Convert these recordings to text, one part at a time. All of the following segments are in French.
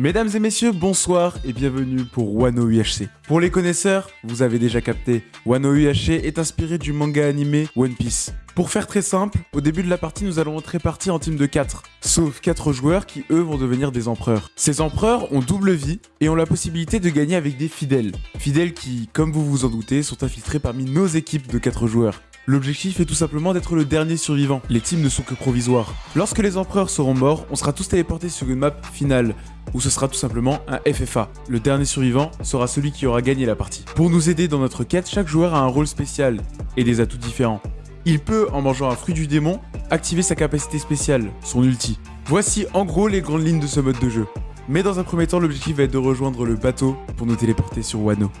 Mesdames et messieurs, bonsoir et bienvenue pour Wano UHC. Pour les connaisseurs, vous avez déjà capté, Wano UHC est inspiré du manga animé One Piece. Pour faire très simple, au début de la partie, nous allons être répartis en team de 4, sauf 4 joueurs qui eux vont devenir des empereurs. Ces empereurs ont double vie et ont la possibilité de gagner avec des fidèles. Fidèles qui, comme vous vous en doutez, sont infiltrés parmi nos équipes de 4 joueurs. L'objectif est tout simplement d'être le dernier survivant. Les teams ne sont que provisoires. Lorsque les empereurs seront morts, on sera tous téléportés sur une map finale, où ce sera tout simplement un FFA. Le dernier survivant sera celui qui aura gagné la partie. Pour nous aider dans notre quête, chaque joueur a un rôle spécial et des atouts différents. Il peut, en mangeant un fruit du démon, activer sa capacité spéciale, son ulti. Voici en gros les grandes lignes de ce mode de jeu. Mais dans un premier temps, l'objectif va être de rejoindre le bateau pour nous téléporter sur Wano.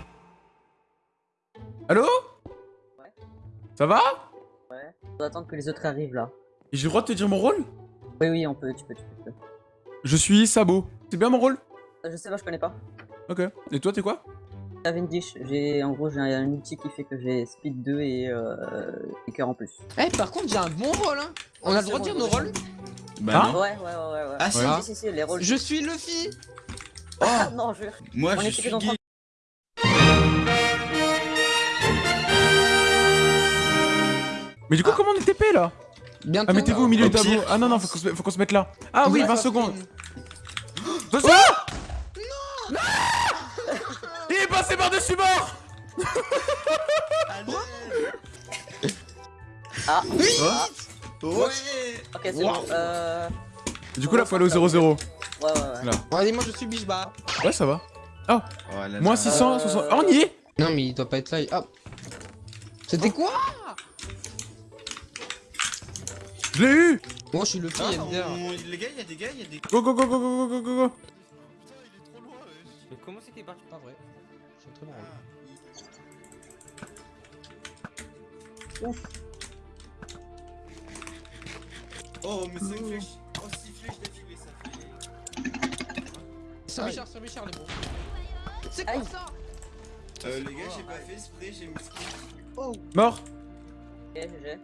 Allô? Ça va? Ouais. On doit attendre que les autres arrivent là. Et J'ai le droit de te dire mon rôle? Oui, oui, on peut, tu peux, tu peux. tu peux. Je suis Sabo. C'est bien mon rôle? Euh, Je sais pas, je connais pas. Ok. Et toi, t'es quoi? Cavendish, j'ai en gros j'ai un, outil qui fait que j'ai speed 2 et euh, et cœur en plus. Eh, par contre, j'ai un bon rôle, hein. On a le droit de dire nos rôles? Bah Hein? Ouais, ouais, ouais, ouais. ouais. Ah, si. si, si, si, les rôles. Je suis Luffy Ah non, je. Moi On je suis dans. Mais du coup, Ah. comment on est TP là? Bientôt. Ah, mettez-vous au milieu du tableau. Ah non, non, faut qu'on se, mette là. Ah oui, Ouais, 20 ça secondes. Attention Non Il est passé par-dessus bord Ah, Oui. ah. Ouais. Ok, c'est bon. Euh. Du coup, là, faut aller au 0-0. Ouais, ouais, ouais. Allez, moi je suis Bichba. Ouais, ça va. Oh là là. Moins 600, Euh, 60. Ah, on y est Non, mais il doit pas être là. Ah. C'était quoi? Je l'ai eu Moi je suis Luffy, Ah, il y a une bière. on- Les gars, il y a des gars, il y a des. Go, go, go, go, go, go, go, go, go Mais comment c'était pas Pas vrai. C'est très bon rôle. Oh, mais 5 flèches. Oh, 6 flèches d'affilée, ça fait. Sur Aïe. Bichard, sur Bichard, les bons. C'est quoi ça? Euh, les gars, j'ai pas fait spray, j'ai mis skill. Mort Ok, GG.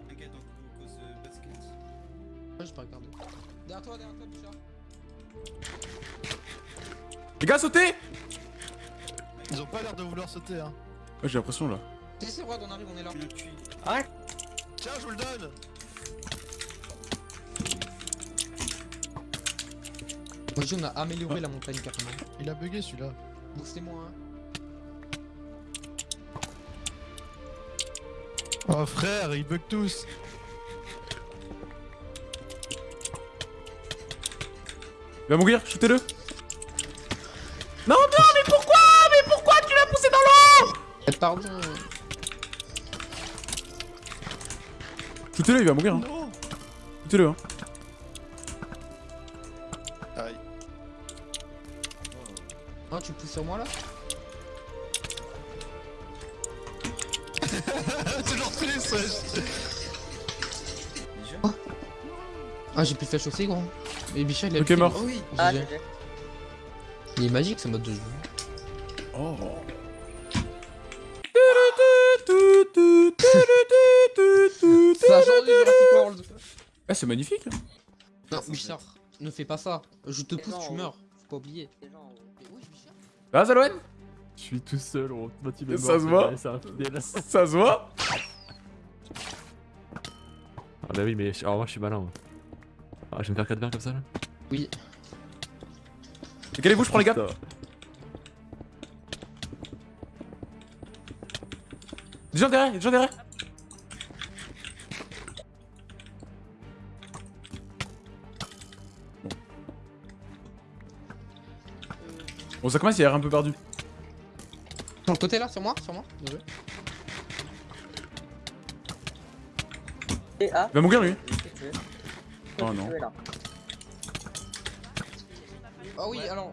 J'ai pas regardé. Derrière toi, derrière toi, Bichard. Les gars, sautez Ils ont pas l'air de vouloir sauter hein. Ouais, J'ai l'impression là. Si, c'est vrai, on arrive, on est là. Le cul. Tiens, je vous le donne dis, on a amélioré la montagne carrément. Il a bugué celui-là. Boostez-moi, hein. Oh frère, ils bug tous Il va mourir, shootez-le Non, non, mais pourquoi Mais pourquoi tu l'as poussé dans l'eau? Eh, pardon. Shootez-le, il va mourir. Hein. Shootez-le. Hein. Aïe. Oh, tu pousses sur moi là? Toujours wesh. Déjà Ah, j'ai plus de flèche aussi, gros. Et Bichard, il a Ok, mort. Oh oui. Ah, GG. GG. Il est magique ce mode de jeu. Oh. C'est un genre de Jurassic World. Ah, c'est magnifique. Non, Bichard, ne fais pas ça. Je te Mais pousse, tu meurs. Faut pas oublier. Mais. Ah, Zalouen Je suis tout seul, Ça se voit. Ça se voit Ah bah oui, mais alors moi je suis malin. moi. Ah, je vais me faire 4 verres comme ça là Oui. Décalez-vous, je prends les gars. Des gens derrière, des gens derrière. Bon, ça commence, il a l'air un peu perdu. Sur le côté là, sur moi, sur moi. Et ah. Il va mourir lui. Oh non. tué, là. Ah oui, Ouais. alors.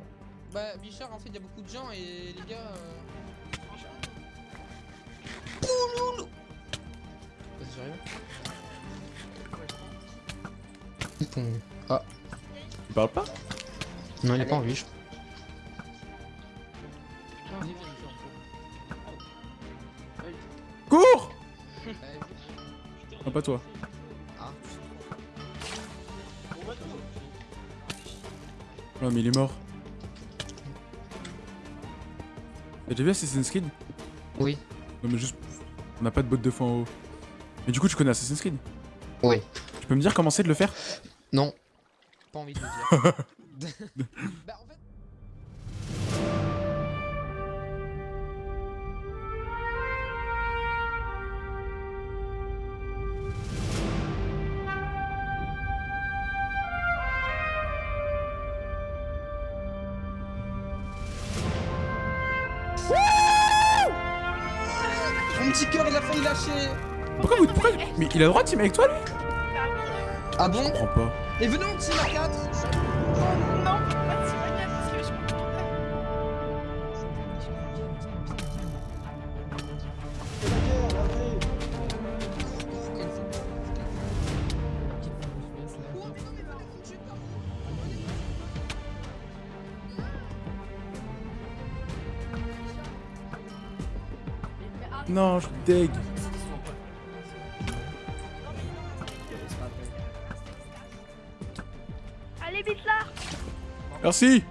Bah, Bichard, en fait, il y a beaucoup de gens et les gars. Euh... Pouloulou Vas-y, j'arrive. Bon. Ah, Il parle pas? Non, il est Allez. pas en vie, je Cours Non, pas toi. Non mais il est mort. T'as déjà vu Assassin's Creed? Oui. Non mais juste, on n'a pas de botte de fin en haut. Mais du coup tu connais Assassin's Creed? Oui. Tu peux me dire comment c'est de le faire? Non. Pas envie de le dire. bah en fait... petit cœur, il a failli lâcher. Pourquoi vous... Pourquoi... Mais il a le droit de team avec toi lui? Ah bon? Je comprends pas. Et venez on team à 4 Non, Non, je suis deg. Allez vite là Merci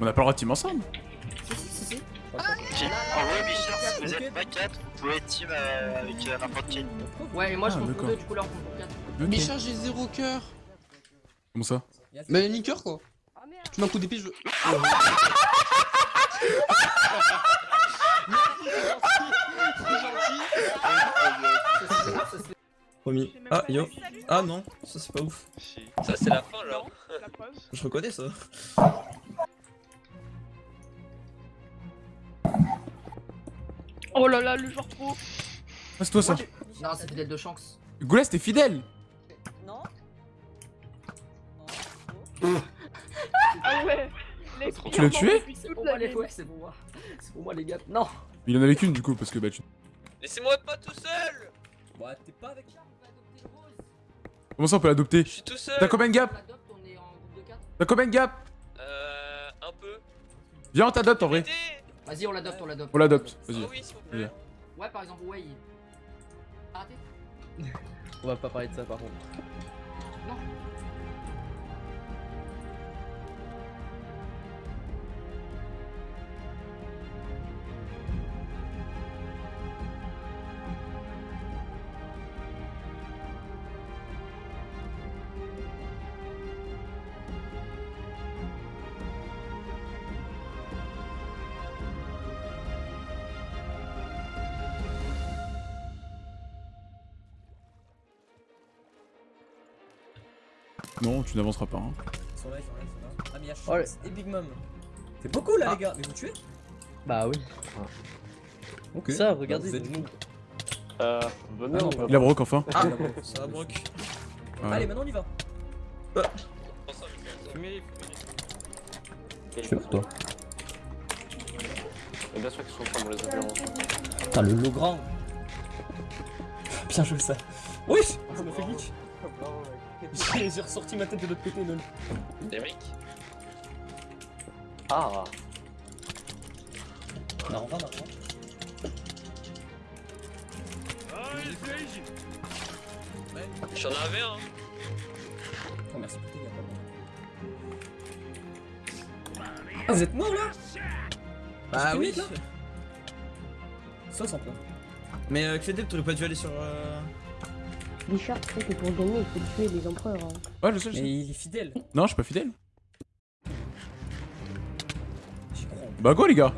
On n'a pas le droit de team ensemble En vrai, Bichard, si vous êtes pas 4, vous pouvez team avec n'importe qui. Ouais, et moi je Ah, compte pour deux, du coup là on compte pour quatre. Ok. Bichard, j'ai zéro cœur. Comment ça? Mais ni cœur quoi. Tu m'as un coup d'épée, je. Promis. Ah, yo. Ah non, ça c'est pas ouf. Ça, c'est la fin là. Je reconnais ça. Oh là là, le joueur pro. Ah, c'est toi ça Non, c'est fidèle de chance. Goulas, t'es fidèle Tu l'as tué C'est pour la moi les ligne. ouais, c'est pour moi. C'est pour moi les gars. Non Il en avait qu'une du coup parce que bah tu... Laissez-moi pas tout seul Ouais, t'es pas avec. Comment ça on peut l'adopter Je suis tout seul T'as combien de On gap l'adopte, on est en groupe de 4. T'as combien de gap Euh. Un peu. Viens on t'adopte en vrai Vas-y, on l'adopte, on l'adopte. On l'adopte, Ah vas-y. oui, s'il vous Viens. plaît. Ouais, par exemple, Way. Arrêtez. On va pas parler de ça par contre. Non, tu n'avanceras pas. Hein. Ils sont là, ils sont là, ils sont là. Ah, mais y'a Oh, Shanks et Big Mom. C'est beaucoup là, Ah. les gars. Mais vous tuez Bah oui. Ok. Ça, Bah, regardez, vous êtes nous. Euh. Ah non, pas Il a broc enfin. Ah, ça va, Brock. Ouais. Allez, maintenant on y va. Fumez, Je fais pour toi. Et bien sûr qu'ils sont pas pour les avions. Putain, le lot grand. Bien joué ça. Oui Ça m'a fait glitch. J'ai ressorti ma tête de l'autre côté, lol. Eric Ah Non, on va, non. J'en avais un. Oh, merci pour tes gars, Ah, vous êtes mort là Bah oui. Ça, sans plein. Mais euh, Clédep, t'aurais pas dû aller sur. Euh... Bichard, tu sais que pour gagner, il faut tuer les empereurs. Hein. Ouais, je sais, je sais. Mais il est fidèle. Non, je suis pas fidèle. J'y crois. Bah quoi les gars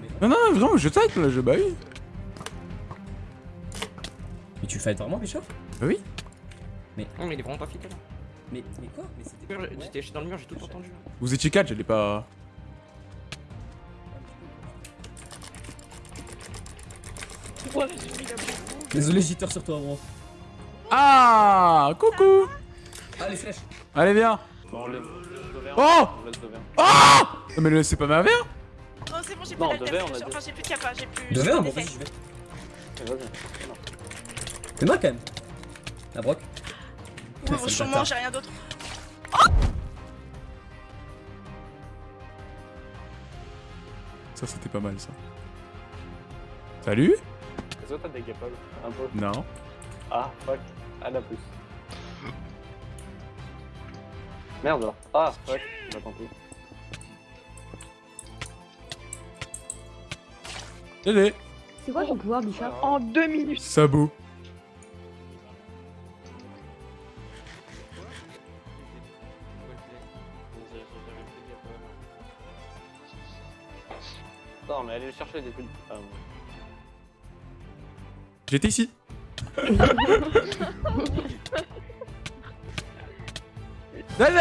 mais... Non, non, vraiment, je type là, je... Bah oui. mais tu fight vraiment, Bishop? Bah oui. Non, mais il est vraiment pas fidèle. mais, mais quoi? Mais c'était. Ouais. J'étais dans le mur, j'ai tout entendu. Vous étiez 4, j'allais pas... Ouais, j'ai mis la. Désolé, jitter sur toi, bro. Ah Coucou les flèches Allez, viens Bon, Oh Devers. Non mais le- c'est pas ma mère Non, c'est bon, j'ai plus d'alter, verre. Enfin, j'ai plus de capa, j'ai plus. De j'ai verre, plus bon, vas-y, d'effet. je vais. Vas-y. C'est moi quand même. La broc. Ouais, bâtard. j'ai rien d'autre. Ça c'était pas mal ça. Salut les autres attaquent pas un peu. Non. Ah, fuck. Anna plus. Merde alors. Ah, fuck. Bah tant pis. Allez C'est quoi ton pouvoir, Bichard En ah. deux minutes Sabot Non, mais allez le chercher depuis. Ah, bon. J'étais ici. Dédé